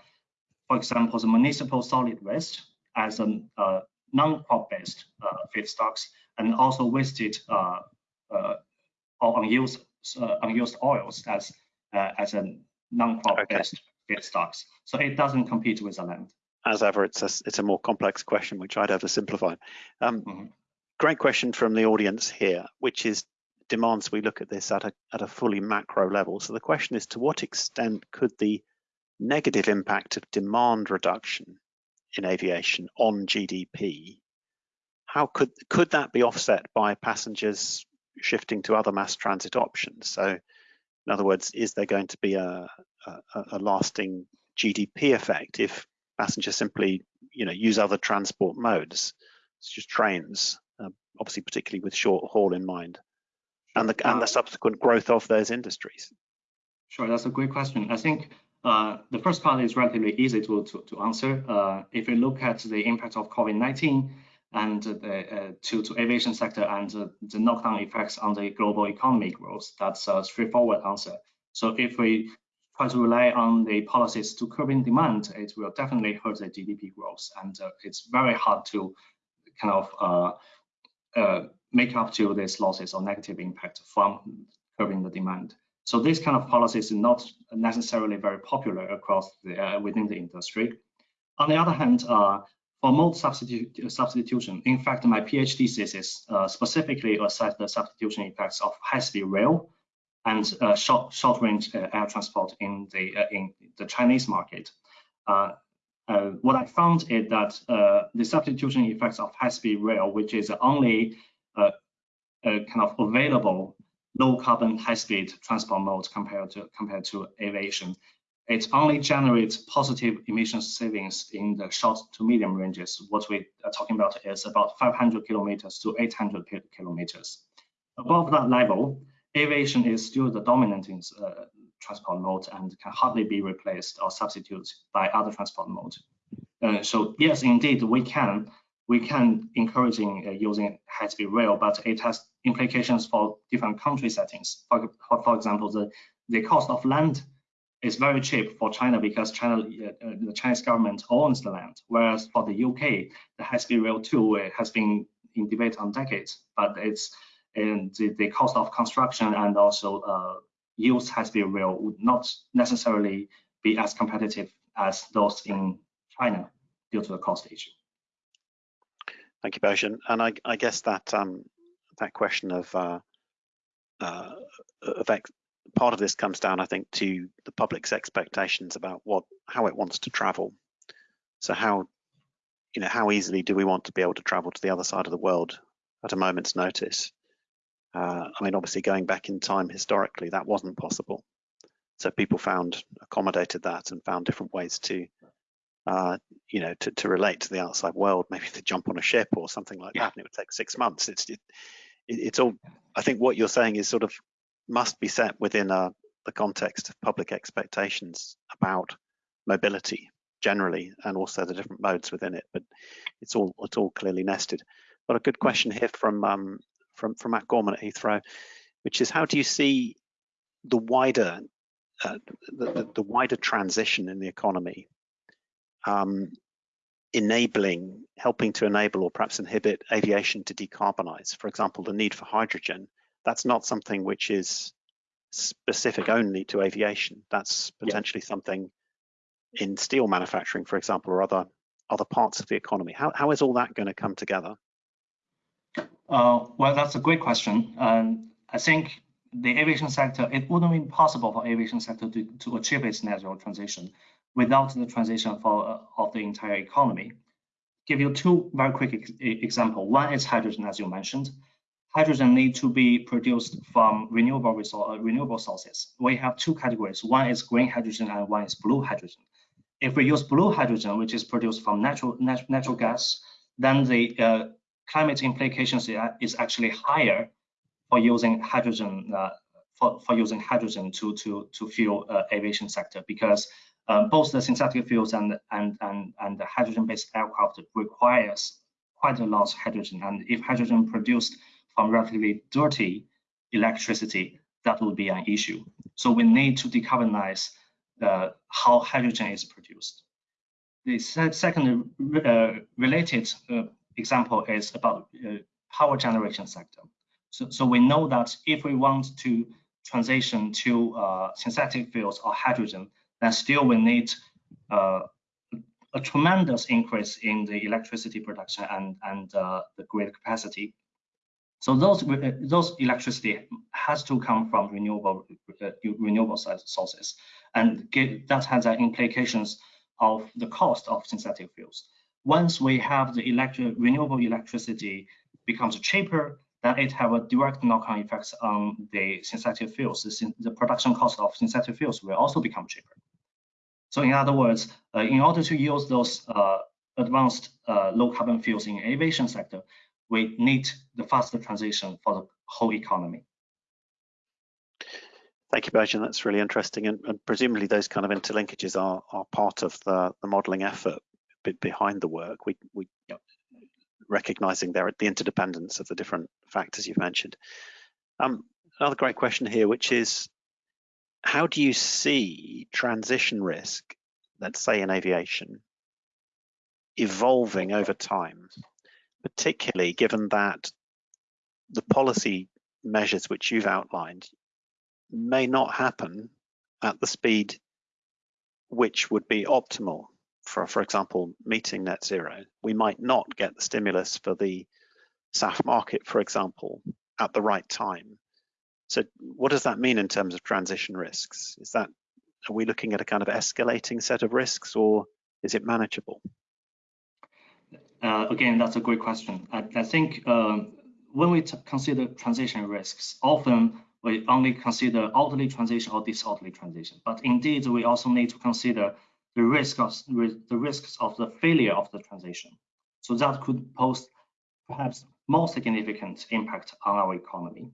for example, the municipal solid waste as a uh, non-crop-based feedstocks and also wasted or unused unused oils as uh, as a non-crop okay. based feedstocks. So it doesn't compete with the land. As ever, it's a, it's a more complex question, which I'd oversimplify. Um, mm -hmm. Great question from the audience here, which is demands we look at this at a, at a fully macro level. So the question is, to what extent could the negative impact of demand reduction in aviation on GDP, how could could that be offset by passengers shifting to other mass transit options? So in other words, is there going to be a, a, a lasting GDP effect if passengers simply, you know, use other transport modes, such as trains, uh, obviously particularly with short haul in mind, and the and the subsequent growth of those industries? Sure, that's a great question. I think uh, the first part is relatively easy to to, to answer. Uh, if we look at the impact of COVID-19, and uh, to, to aviation sector and uh, the knockdown effects on the global economy growth. That's a straightforward answer. So if we try to rely on the policies to curbing demand, it will definitely hurt the GDP growth. And uh, it's very hard to kind of uh, uh, make up to these losses or negative impact from curbing the demand. So this kind of policies is not necessarily very popular across the, uh, within the industry. On the other hand, for mode substitu substitution, in fact, my PhD thesis uh, specifically assessed the substitution effects of high-speed rail and uh, short short-range uh, air transport in the uh, in the Chinese market. Uh, uh, what I found is that the substitution effects of high-speed rail, which is the only kind of available low carbon high-speed transport mode compared to compared to aviation, it only generates positive emission savings in the short to medium ranges. What we are talking about is about 500 kilometers to 800 kilometers. Above that level, aviation is still the dominant uh, transport mode and can hardly be replaced or substituted by other transport modes. Uh, so yes, indeed, we can we can encouraging uh, using high-speed rail, but it has implications for different country settings. For, for example, the, the cost of land is very cheap for China because China, uh, the Chinese government owns the land, whereas for the UK, the high-speed rail too has been in debate on decades, but it's and the, the cost of construction and also uh, use high-speed real would not necessarily be as competitive as those in China due to the cost issue. Thank you, Bojan. And I, I guess that um, that question of uh, uh, of part of this comes down, I think, to the public's expectations about what how it wants to travel. So how you know how easily do we want to be able to travel to the other side of the world at a moment's notice? Uh, I mean, obviously, going back in time historically, that wasn't possible. So people found accommodated that and found different ways to uh, you know, to, to relate to the outside world, maybe to jump on a ship or something like yeah. that, and it would take six months. It's it, it's all. I think what you're saying is sort of must be set within a, uh, the context of public expectations about mobility generally, and also the different modes within it. But it's all it's all clearly nested. But a good question here from um, from from Matt Gorman at Heathrow, which is how do you see the wider uh, the, the, the wider transition in the economy um, enabling, helping to enable or perhaps inhibit aviation to decarbonize. For example, the need for hydrogen, that's not something which is specific only to aviation. That's potentially yeah. something in steel manufacturing, for example, or other other parts of the economy. How, how is all that going to come together? Uh, well, that's a great question. Um, I think the aviation sector, it wouldn't be possible for aviation sector to, to achieve its net zero transition without the transition for, uh, of the entire economy. Give you two very quick ex example. One is hydrogen, as you mentioned. Hydrogen need to be produced from renewable resource, uh, renewable sources. We have two categories. One is green hydrogen and one is blue hydrogen. If we use blue hydrogen, which is produced from natural nat natural gas, then the uh, climate implications is actually higher for using hydrogen uh, for, for using hydrogen to to to fuel uh, aviation sector because uh, both the synthetic fuels and and and and the hydrogen-based aircraft requires quite a lot of hydrogen. And if hydrogen produced from relatively dirty electricity, that would be an issue. So we need to decarbonize uh, how hydrogen is produced. The second uh, related uh, example is about uh, power generation sector. So, so we know that if we want to transition to uh, synthetic fuels or hydrogen, then still we need uh, a tremendous increase in the electricity production and, and uh, the grid capacity. So those those electricity has to come from renewable uh, renewable sources, and get, that has implications of the cost of synthetic fuels. Once we have the electric renewable electricity becomes cheaper, then it have a direct knock-on effects on the synthetic fuels. The, the production cost of synthetic fuels will also become cheaper. So in other words, uh, in order to use those uh, advanced uh, low carbon fuels in aviation sector, we need the faster transition for the whole economy. Thank you, Bojan. That's really interesting. And, and, presumably those kind of interlinkages are, are part of the, the modeling effort behind the work. We, we yep. recognizing there the interdependence of the different factors you've mentioned. Um, another great question here, which is how do you see transition risk, let's say in aviation, evolving over time, particularly given that the policy measures which you've outlined may not happen at the speed which would be optimal for, for example, meeting net zero. We might not get the stimulus for the SAF market, for example, at the right time. So what does that mean in terms of transition risks? Is that, are we looking at a kind of escalating set of risks or is it manageable? Uh, again, that's a great question. I, I think uh, when we consider transition risks, often we only consider orderly transition or disorderly transition. But indeed, we also need to consider the risk of the risks of the failure of the transition. So that could pose perhaps more significant impact on our economy.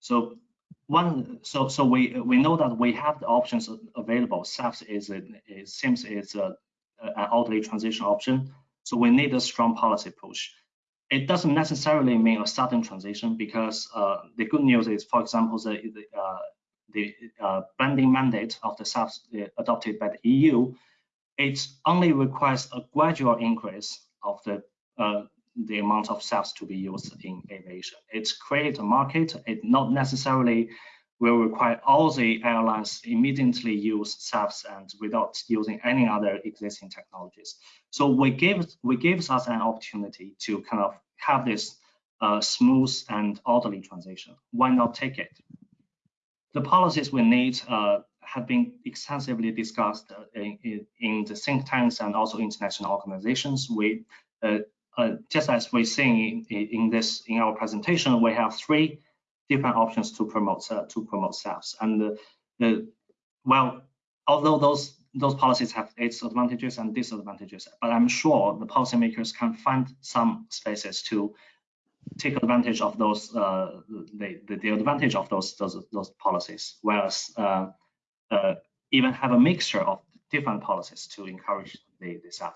So one, so so we we know that we have the options available. SAFs is it seems is a, an orderly transition option. So we need a strong policy push. It doesn't necessarily mean a sudden transition because uh, the good news is, for example, the, the, uh, the uh, blending mandate of the SAFs uh, adopted by the EU, it only requires a gradual increase of the uh, the amount of SAFs to be used in aviation. It's create a market. It not necessarily will require all the airlines immediately use SAFs and without using any other existing technologies. So we give we gives us an opportunity to kind of have this uh, smooth and orderly transition. Why not take it? The policies we need uh, have been extensively discussed uh, in, in, the think tanks and also international organizations. We uh, uh, just as we're seeing in, in, this in our presentation, we have three different options to promote to promote SAFs. And the, well, although those those policies have its advantages and disadvantages, but I'm sure the policymakers can find some spaces to take advantage of those uh, the, the, the advantage of those those those policies, whereas uh, even have a mixture of different policies to encourage the, the.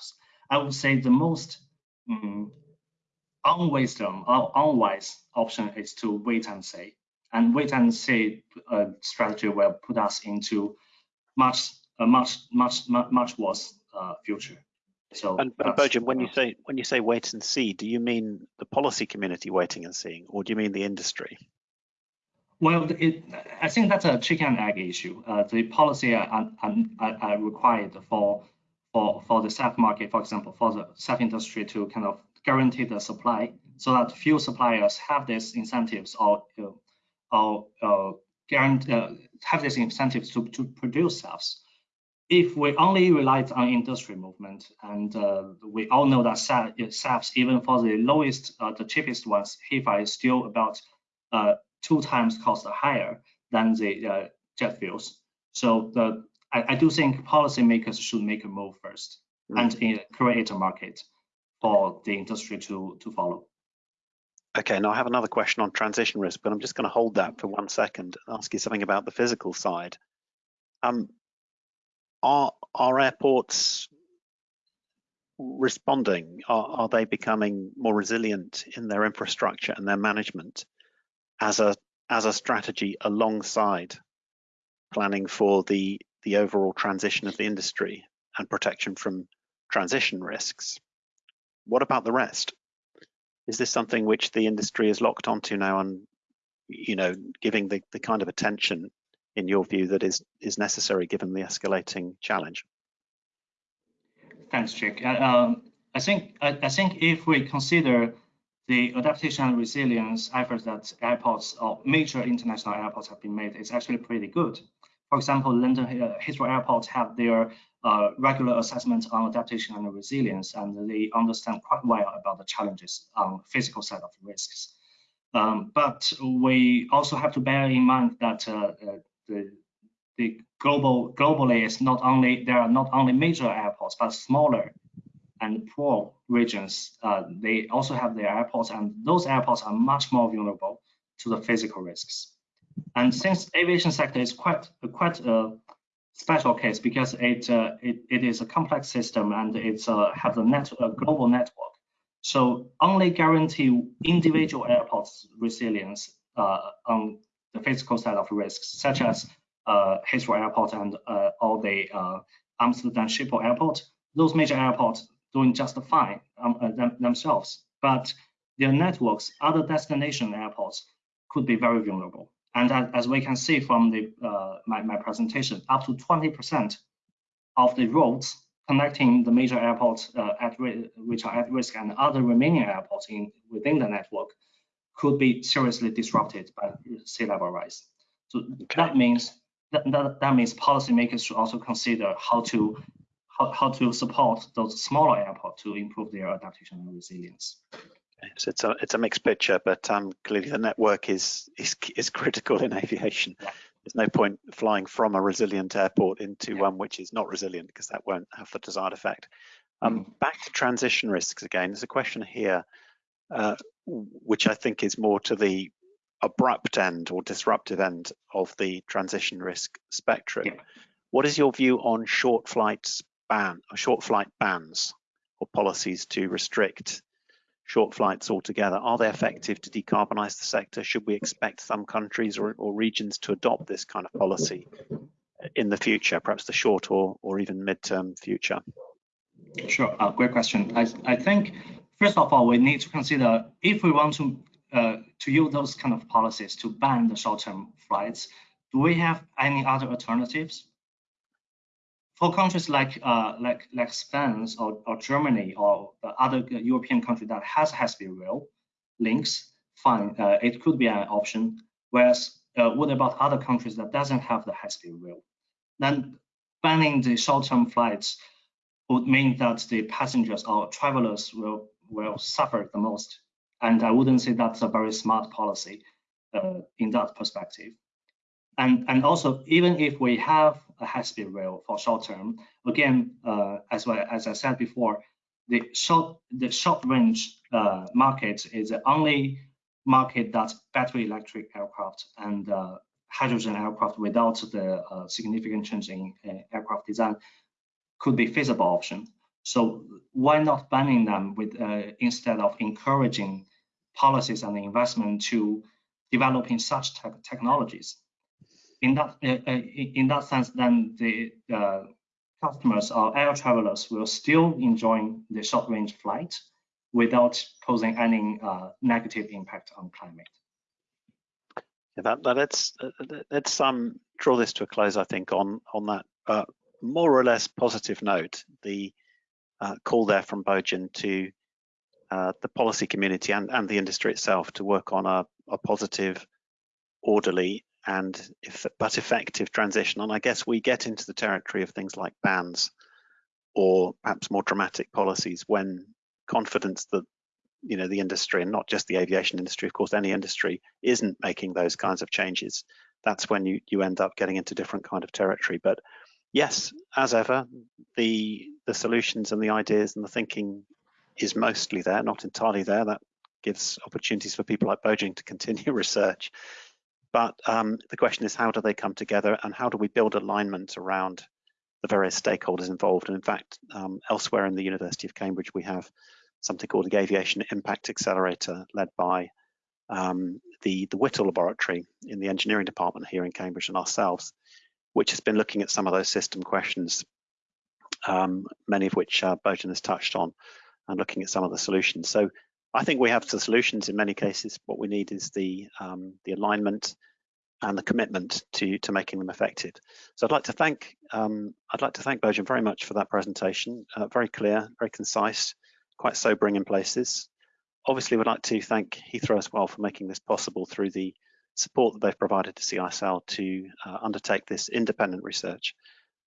I would say the most um, unwisdom or unwise option is to wait and see. And wait and see uh, strategy will put us into much, a much, much, much, much worse uh, future. So, and, and Bojan, when you say when you say wait and see, do you mean the policy community waiting and seeing, or do you mean the industry? Well, it, I think that's a chicken and egg issue. Uh, the policy are, are, are, required for for for the SAF market, for example, for the SAF industry to kind of guarantee the supply, so that few suppliers have these incentives or or uh, guarantee uh, have these incentives to to produce SAFs. If we only relied on industry movement, and uh, we all know that SAFs, even for the lowest, uh, the cheapest ones, HEFA is still about uh, two times cost higher than the uh, jet fuels. So the I, I, do think policymakers should make a move first mm. and uh, create a market for the industry to to follow. Okay, now I have another question on transition risk, but I'm just going to hold that for one second and ask you something about the physical side. Um, are are airports responding? Are, are they becoming more resilient in their infrastructure and their management as a as a strategy alongside planning for the the overall transition of the industry and protection from transition risks. What about the rest? Is this something which the industry is locked onto now and you know giving the, the kind of attention in your view that is is necessary given the escalating challenge? Thanks, Jake. Um, I think I, I think if we consider the adaptation and resilience efforts that airports or major international airports have been made is actually pretty good. For example, London uh, Heathrow Airport have their uh, regular assessments on adaptation and resilience, and they understand quite well about the challenges on physical side of risks. Um, but we also have to bear in mind that uh, uh, the, the global globally is not only there are not only major airports but smaller and poor regions, uh, they also have their airports, and those airports are much more vulnerable to the physical risks. And since aviation sector is quite quite a special case because it uh, it, it is a complex system and it's uh, have a net a global network, so only guarantee individual airports resilience uh, on the physical side of risks, such as uh, Heathrow Airport and uh, all the uh, Amsterdam Schiphol Airport. Those major airports doing just fine um, uh, them, themselves, but their networks, other destination airports, could be very vulnerable. And as, as we can see from the uh, my, my presentation, up to 20% of the roads connecting the major airports uh, at which are at risk and other remaining airports in within the network could be seriously disrupted by sea level rise. So okay. that means that, that, that means policymakers should also consider how to how, how to support those smaller airports to improve their adaptation and resilience. So it's a it's a mixed picture, but um, clearly the network is is is critical in aviation. Yeah. There's no point flying from a resilient airport into yeah. one which is not resilient because that won't have the desired effect. Um, mm. Back to transition risks again. There's a question here, uh, which I think is more to the abrupt end or disruptive end of the transition risk spectrum. Yeah. What is your view on short flights ban, short flight bans. or policies to restrict short flights altogether, are they effective to decarbonize the sector? Should we expect some countries or, or regions to adopt this kind of policy in the future, perhaps the short or, or even mid-term future? Sure, uh, great question. I, I think, first of all, we need to consider if we want to uh, to use those kind of policies to ban the short-term flights, do we have any other alternatives? For countries like uh, like like Spain or, or Germany or other European country that has high-speed rail links, fine, uh, it could be an option. Whereas, uh, what about other countries that doesn't have the high-speed rail? Then banning the short-term flights would mean that the passengers or travelers will will suffer the most and I wouldn't say that's a very smart policy uh, in that perspective. And, and also, even if we have a high-speed rail for short term, again, uh, as well as I said before, the short the short range uh, market is the only market that battery electric aircraft and uh, hydrogen aircraft without the uh, significant change in uh, aircraft design could be feasible option. So why not banning them with uh, instead of encouraging policies and investment to developing such te technologies? In that in that sense, then the customers or air travelers will still enjoy the short range flight without posing any uh, negative impact on climate. Yeah, that, that, let's let's um draw this to a close. I think on on that uh, more or less positive note. The uh, call there from Bojan to uh, the policy community and, and the industry itself to work on a, a positive, orderly and if, but effective transition. And I guess we get into the territory of things like bans or perhaps more dramatic policies when confidence that you know the industry and not just the aviation industry of course any industry isn't making those kinds of changes that's when you you end up getting into different kind of territory but yes, as ever, the the solutions and the ideas and the thinking is mostly there, not entirely there. That gives opportunities for people like Bojan to continue research. But um, the question is, how do they come together and how do we build alignment around the various stakeholders involved? And in fact, um, elsewhere in the University of Cambridge, we have something called the Aviation Impact Accelerator led by um, the, the Whittle Laboratory in the engineering department here in Cambridge and ourselves which has been looking at some of those system questions, um, many of which uh, Bojan has touched on, and looking at some of the solutions. So I think we have the solutions in many cases. What we need is the um, the alignment and the commitment to to making them effective. So I'd like to thank um, I'd like to thank Bojan very much for that presentation. Uh, very clear, very concise, quite sobering in places. Obviously, we'd like to thank Heathrow as well for making this possible through the support that they've provided to CISL to uh, undertake this independent research.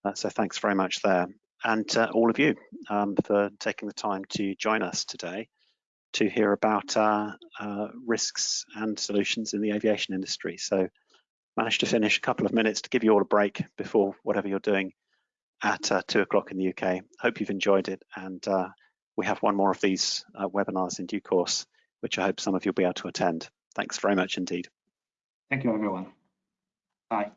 Uh, so thanks very much there. And uh, all of you um, for taking the time to join us today to hear about uh, risks and solutions in the aviation industry. So managed to finish a couple of minutes to give you all a break before whatever you're doing at uh, two o'clock in the UK. Hope you've enjoyed it and we have one more of these webinars in due course, which I hope some of you will be able to attend. Thanks very much indeed. Thank you, everyone. Bye.